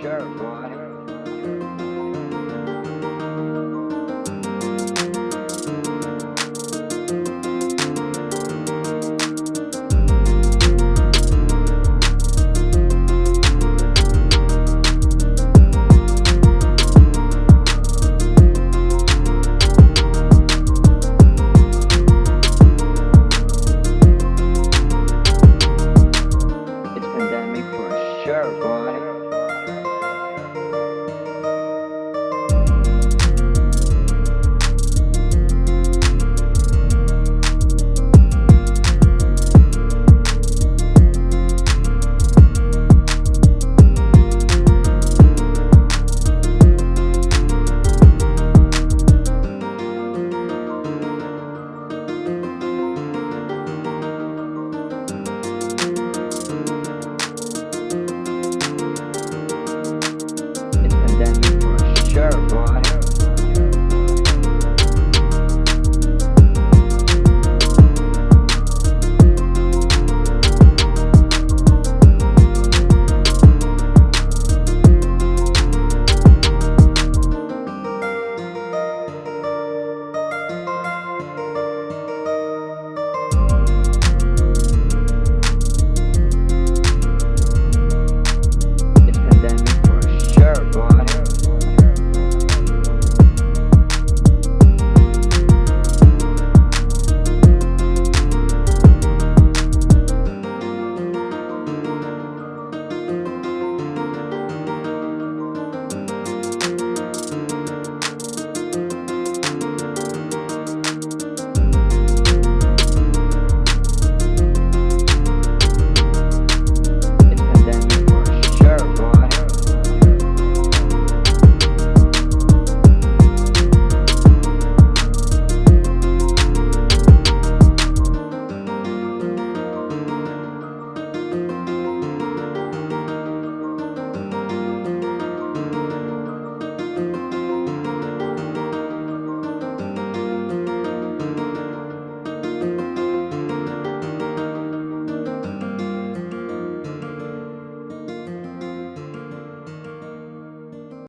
sure, boy. It's pandemic for sure. than me for sure, boy.